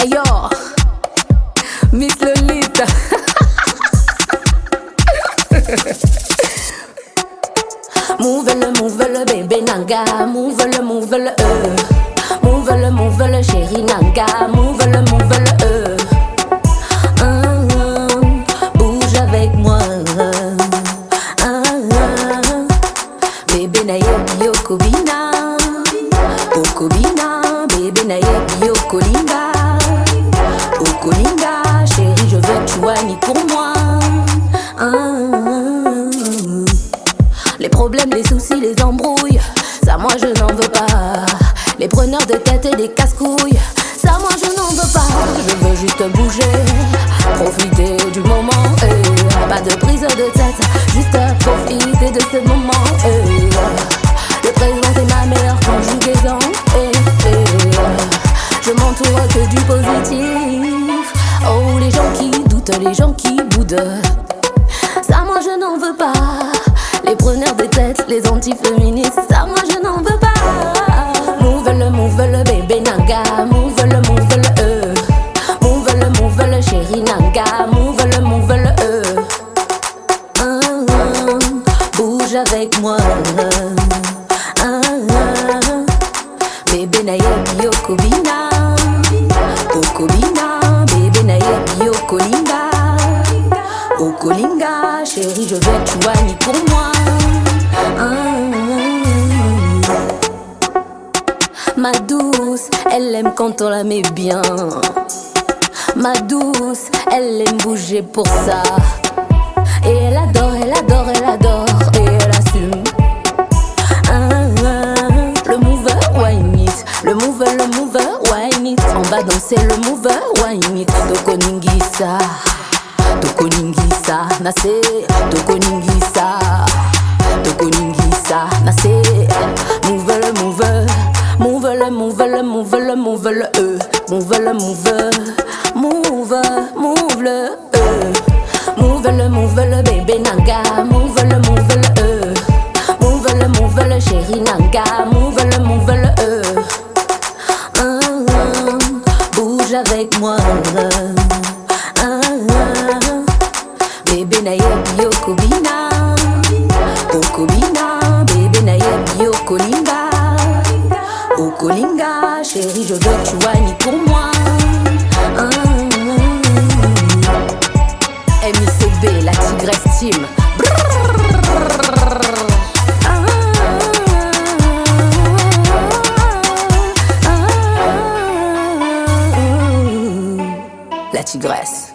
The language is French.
Hey yo, Miss Lolita. move le, move le bébé nanga, move le, move le euh. Move le, move le chéri nanga, move le, move le euh. Hum, bouge avec moi. Hum. Bébé na yebi okobina, okobina, bébé pour moi. Les problèmes, les soucis, les embrouilles, ça moi je n'en veux pas. Les preneurs de tête et les casse-couilles, ça moi je n'en veux pas. Je veux juste bouger, profiter du moment. eh. Pas de prise de tête, juste profiter les gens qui boudent. Ça, moi je n'en veux pas. Les preneurs de tête, les antiféministes, ça, moi je n'en veux pas. Move le, move le bébé nanga, move le, move le euh. Move le, move le chéri nanga, move le, move le euh. Bouge avec moi. Bébé na yebi Je veux que tu soignes pour moi. Ma douce, elle aime quand on la met bien. Ma douce, elle aime bouger pour ça. Et elle adore, elle adore, elle adore, et elle assume. Ah, le mover, wine it. Le mover, le mover, wine it. On va danser le mover, wine it. Tokoningisa, nase. Tokoningisa, tokoningisa, nase. Move le move le move le move le move le euh. Move le mover, move, move le euh. Move le move le bébé nanga, move le move le euh. Move le move le chéri nanga, move le je veux que tu soignes pour moi. Hum, hum. MICB, la tigresse team. Ah, ah, ah, La tigresse.